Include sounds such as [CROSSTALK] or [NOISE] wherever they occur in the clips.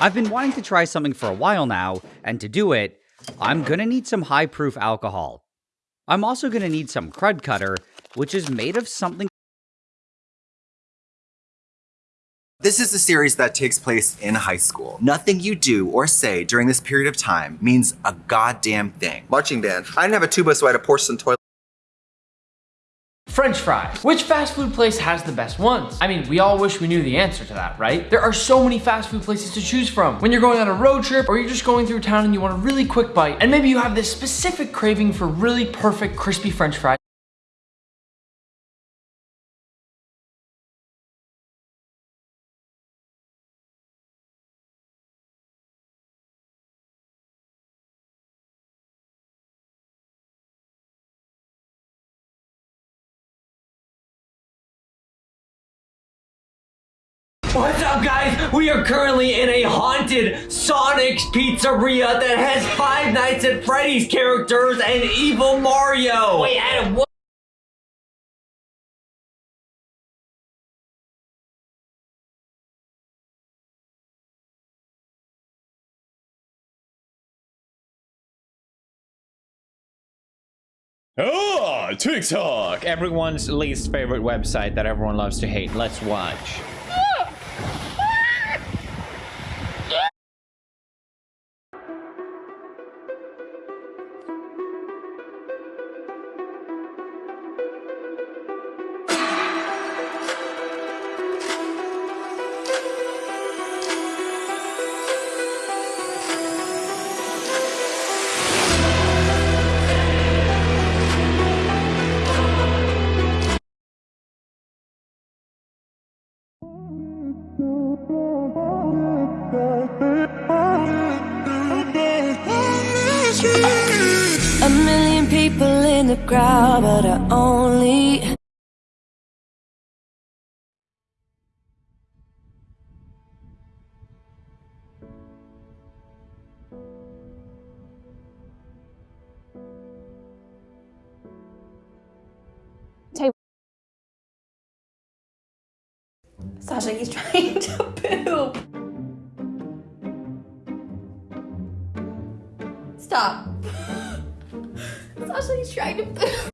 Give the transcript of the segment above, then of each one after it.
I've been wanting to try something for a while now, and to do it, I'm gonna need some high proof alcohol. I'm also gonna need some Krud Kutter, which is made of something This is a series that takes place in high school. Nothing you do or say during this period of time means a goddamn thing. Marching band. I didn't have a tuba, so I had a porcelain toilet. French fries. Which fast food place has the best ones? I mean, we all wish we knew the answer to that, right? There are so many fast food places to choose from. When you're going on a road trip or you're just going through town and you want a really quick bite, and maybe you have this specific craving for really perfect crispy French fries, What's up guys? We are currently in a haunted Sonic's pizzeria that has Five Nights at Freddy's characters and Evil Mario. Wait, Adam, what? Oh, TikTok! Everyone's least favorite website that everyone loves to hate. Let's watch. A million people in the crowd, but I only Sasha, he's trying to poop. Stop. [LAUGHS] Sasha, he's trying to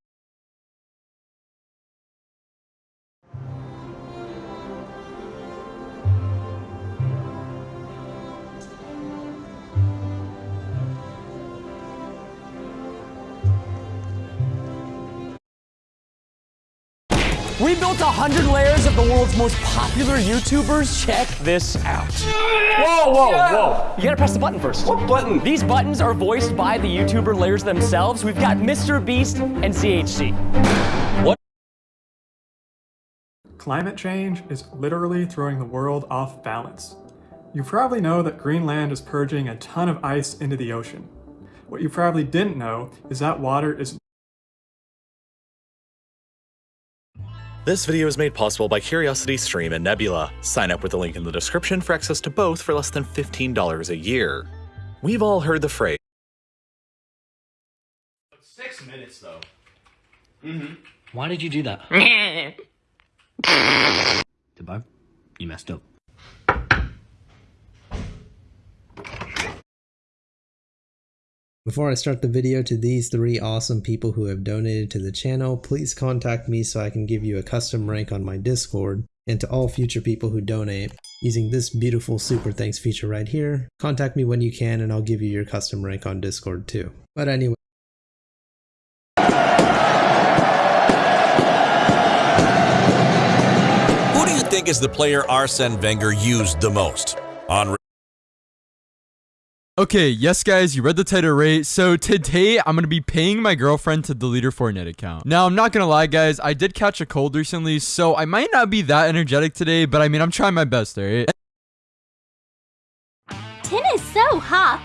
We built a hundred layers of the world's most popular YouTubers. Check this out. Whoa, whoa, whoa. You gotta press the button first. What button? These buttons are voiced by the YouTuber layers themselves. We've got Mr. Beast and CHC. What? Climate change is literally throwing the world off balance. You probably know that Greenland is purging a ton of ice into the ocean. What you probably didn't know is that water is This video is made possible by Curiosity Stream and Nebula. Sign up with the link in the description for access to both for less than $15 a year. We've all heard the phrase. Six minutes though. Mm-hmm. Why did you do that? [LAUGHS] Goodbye. You messed up. Before I start the video to these three awesome people who have donated to the channel, please contact me so I can give you a custom rank on my Discord. And to all future people who donate, using this beautiful super thanks feature right here, contact me when you can and I'll give you your custom rank on Discord too. But anyway, Who do you think is the player Arsene Wenger used the most? On Okay, yes guys, you read the title right. So today I'm to be paying my girlfriend to delete her Fortnite account. Now, I'm not to lie guys, I did catch a cold recently, so I might not be that energetic today, but I mean, I'm trying my best, alright? Tin is so hot